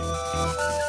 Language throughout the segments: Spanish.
Música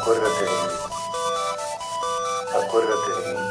acuérdate de mí. Acuérdate de mí.